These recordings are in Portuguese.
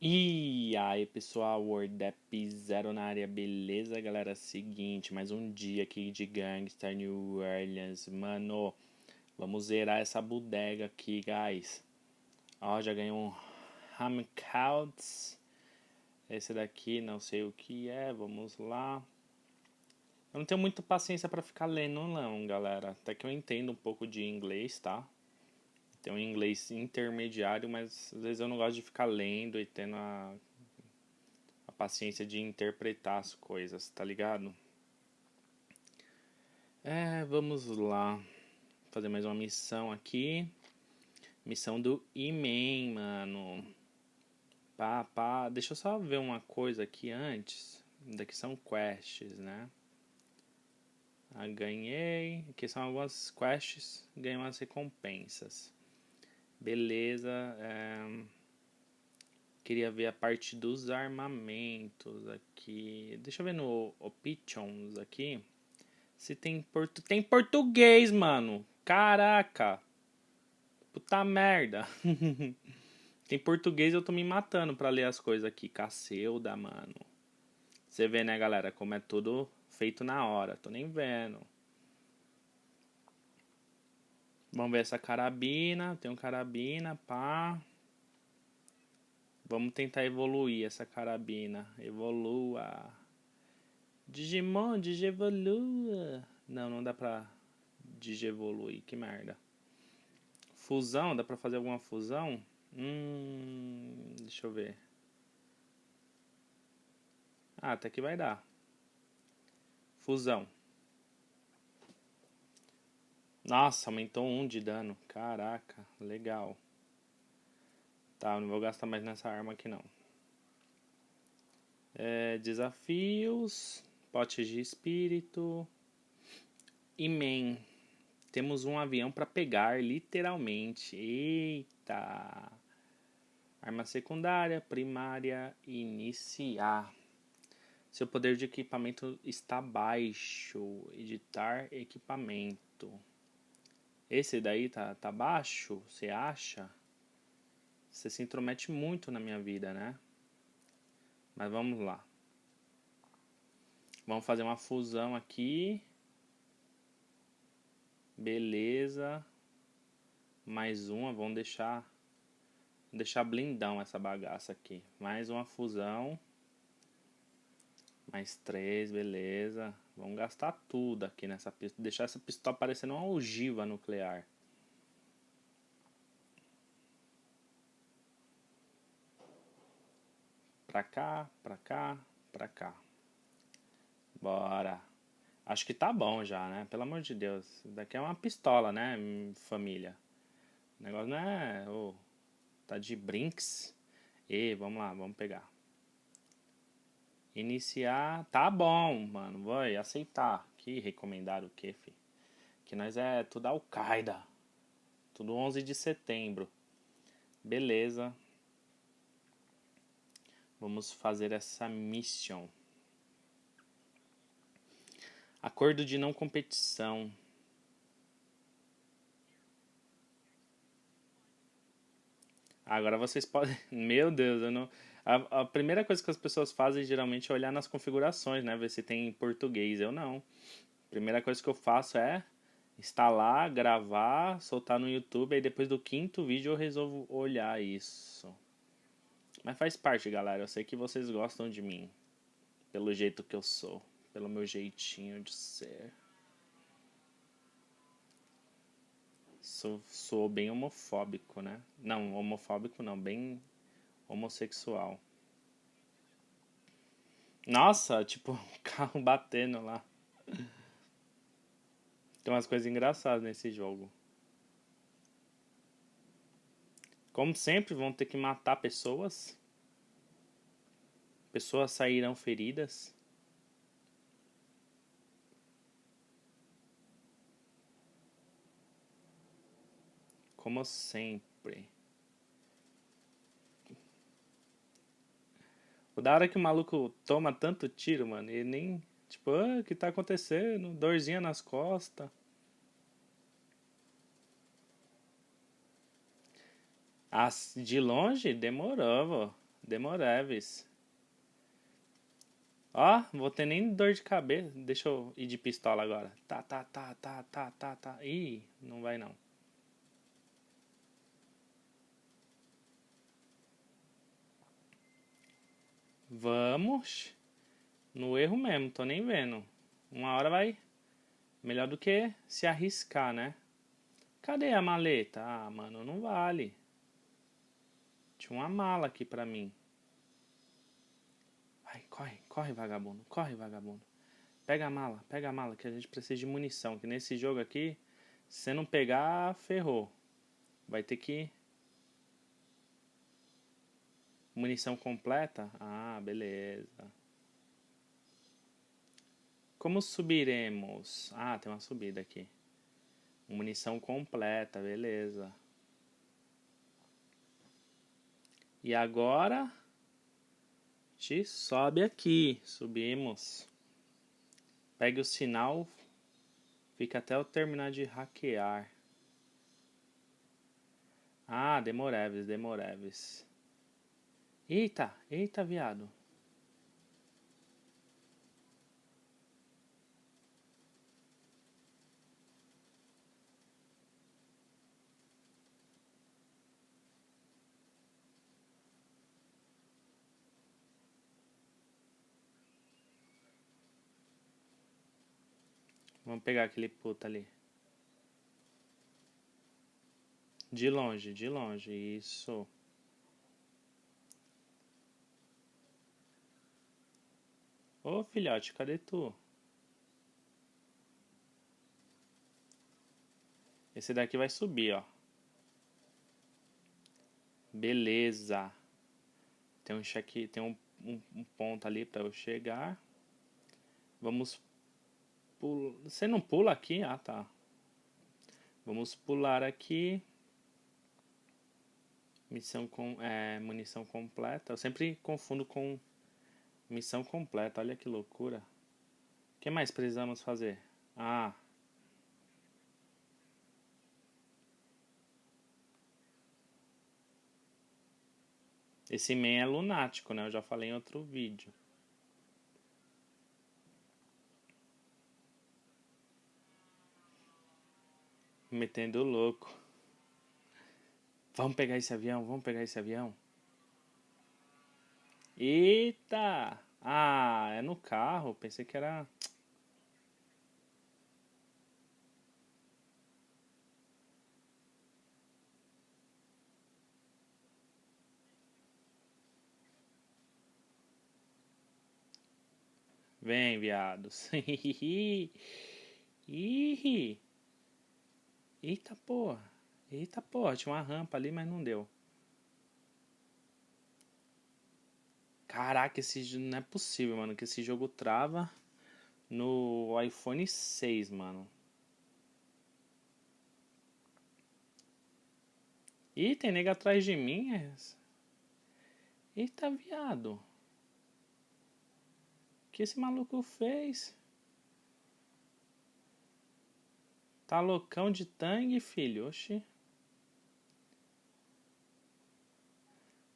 E aí pessoal, WordApp Zero na área, beleza galera? Seguinte, mais um dia aqui de Gangster New Orleans, mano, vamos zerar essa bodega aqui, guys. Ó, já ganhei um Hamcouts, esse daqui não sei o que é, vamos lá. Eu não tenho muita paciência para ficar lendo não, galera, até que eu entendo um pouco de inglês, tá? Tem um inglês intermediário, mas às vezes eu não gosto de ficar lendo e tendo a, a paciência de interpretar as coisas, tá ligado? É, vamos lá. Fazer mais uma missão aqui. Missão do E-Man, mano. Pá, pá. Deixa eu só ver uma coisa aqui antes. Daqui são quests, né? Ah, ganhei. Aqui são algumas quests. Ganhei umas recompensas. Beleza. É... Queria ver a parte dos armamentos aqui. Deixa eu ver no Options aqui. Se tem, portu... tem português, mano. Caraca. Puta merda. tem português eu tô me matando pra ler as coisas aqui. Cacilda, mano. Você vê, né, galera, como é tudo feito na hora. Tô nem vendo. Vamos ver essa carabina. Tem um carabina, pá. Vamos tentar evoluir essa carabina. Evolua. Digimon, Digivolua. Não, não dá pra Digievoluir. Que merda. Fusão, dá pra fazer alguma fusão? Hum, deixa eu ver. Ah, até que vai dar. Fusão. Nossa, aumentou um de dano. Caraca, legal. Tá, não vou gastar mais nessa arma aqui não. É, desafios. Potes de espírito. E man. Temos um avião para pegar, literalmente. Eita. Arma secundária, primária, iniciar. Seu poder de equipamento está baixo. Editar equipamento. Esse daí tá, tá baixo, você acha? Você se intromete muito na minha vida, né? Mas vamos lá. Vamos fazer uma fusão aqui. Beleza. Mais uma, vamos deixar deixar blindão essa bagaça aqui. Mais uma fusão. Mais três, beleza. Vamos gastar tudo aqui nessa pistola. Deixar essa pistola parecendo uma ogiva nuclear. Pra cá, pra cá, pra cá. Bora. Acho que tá bom já, né? Pelo amor de Deus. Isso daqui é uma pistola, né, família? O negócio não é... Oh, tá de brinks. E vamos lá, vamos pegar. Iniciar. Tá bom, mano. Vai aceitar. Que recomendar o que, fi? Que nós é tudo Al-Qaeda. Tudo 11 de setembro. Beleza. Vamos fazer essa missão. Acordo de não competição. Agora vocês podem. Meu Deus, eu não. A, a, primeira coisa que as pessoas fazem geralmente é olhar nas configurações, né? Ver se tem em português. Eu não. A primeira coisa que eu faço é instalar, gravar, soltar no YouTube. Aí depois do quinto vídeo eu resolvo olhar isso. Mas faz parte, galera. Eu sei que vocês gostam de mim. Pelo jeito que eu sou. Pelo meu jeitinho de ser. Sou, sou bem homofóbico, né? Não, homofóbico não, bem homossexual. Nossa, tipo, um carro batendo lá. Tem umas coisas engraçadas nesse jogo. Como sempre, vão ter que matar pessoas. Pessoas sairão feridas. Como sempre. O da hora que o maluco toma tanto tiro, mano, ele nem. Tipo, ah, o que tá acontecendo? Dorzinha nas costas. Ah, de longe, demorou, vô. Demoreves. Ó, vou ter nem dor de cabeça. Deixa eu ir de pistola agora. Tá, tá, tá, tá, tá, tá, tá. Ih, não vai não. Vamos. No erro mesmo, tô nem vendo. Uma hora vai. Melhor do que se arriscar, né? Cadê a maleta? Ah, mano, não vale. Tinha uma mala aqui pra mim. Vai, corre, corre, vagabundo. Corre, vagabundo. Pega a mala, pega a mala, que a gente precisa de munição. Que nesse jogo aqui, se não pegar, ferrou. Vai ter que. Munição completa? Ah, beleza. Como subiremos? Ah, tem uma subida aqui. Munição completa, beleza. E agora gente sobe aqui, subimos. Pegue o sinal, fica até eu terminar de hackear. Ah, Demoreves, Demoreves. Eita, eita, viado. Vamos pegar aquele puta ali. De longe, de longe, isso. Ô filhote, cadê tu? Esse daqui vai subir, ó. Beleza. Tem um cheque, tem um, um, um ponto ali para eu chegar. Vamos. Você não pula aqui? Ah, tá. Vamos pular aqui. Missão com é, munição completa. Eu sempre confundo com missão completa. Olha que loucura. O que mais precisamos fazer? Ah. Esse man é lunático, né? Eu já falei em outro vídeo. metendo louco. Vamos pegar esse avião, vamos pegar esse avião. Eita! Ah, é no carro. Pensei que era. Vem, viados. Ih! Eita porra. Eita porra, tinha uma rampa ali, mas não deu. Caraca, esse não é possível, mano, que esse jogo trava no iPhone 6, mano. Ih, tem nega atrás de mim. É Eita, viado. O que esse maluco fez? Tá loucão de tangue, filho? Oxi.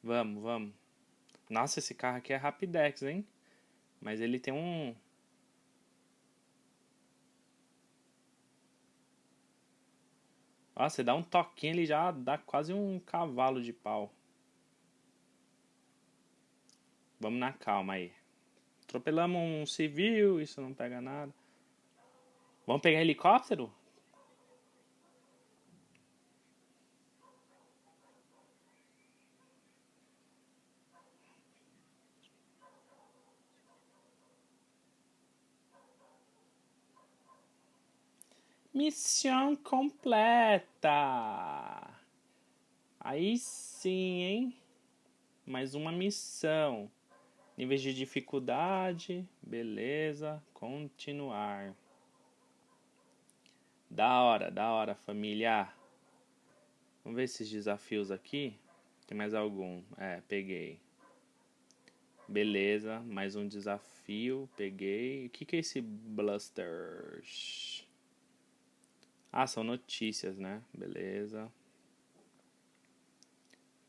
Vamos, vamos. Nossa, esse carro aqui é Rapidex, hein? Mas ele tem um... Ó, você dá um toquinho, ele já dá quase um cavalo de pau. Vamos na calma aí. Atropelamos um civil, isso não pega nada. Vamos pegar helicóptero? Missão completa! Aí sim, hein? Mais uma missão. Níveis de dificuldade, beleza, continuar. Da hora, da hora, família. Vamos ver esses desafios aqui. Tem mais algum? É, peguei. Beleza, mais um desafio, peguei. O que, que é esse Blusters? Ah, são notícias, né? Beleza.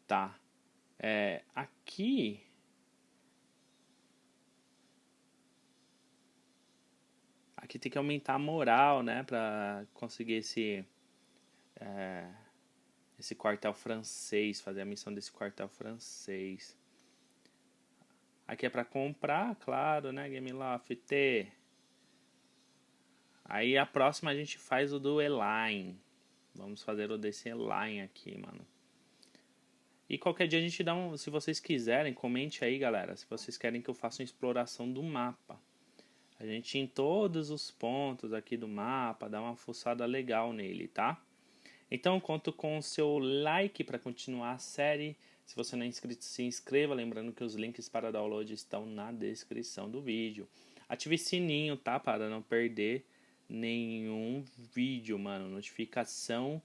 Tá. É, aqui aqui tem que aumentar a moral, né, para conseguir esse é, esse quartel francês, fazer a missão desse quartel francês. Aqui é para comprar, claro, né, Gameloft. Aí a próxima a gente faz o do Eline. Vamos fazer o desse Eline aqui, mano. E qualquer dia a gente dá um. Se vocês quiserem, comente aí, galera. Se vocês querem que eu faça uma exploração do mapa. A gente em todos os pontos aqui do mapa, dá uma fuçada legal nele, tá? Então conto com o seu like para continuar a série. Se você não é inscrito, se inscreva. Lembrando que os links para download estão na descrição do vídeo. Ative sininho, tá? Para não perder nenhum vídeo, mano. Notificação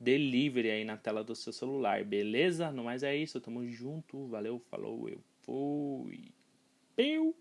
delivery aí na tela do seu celular, beleza? No mais é isso, tamo junto. Valeu, falou, eu fui. Peu!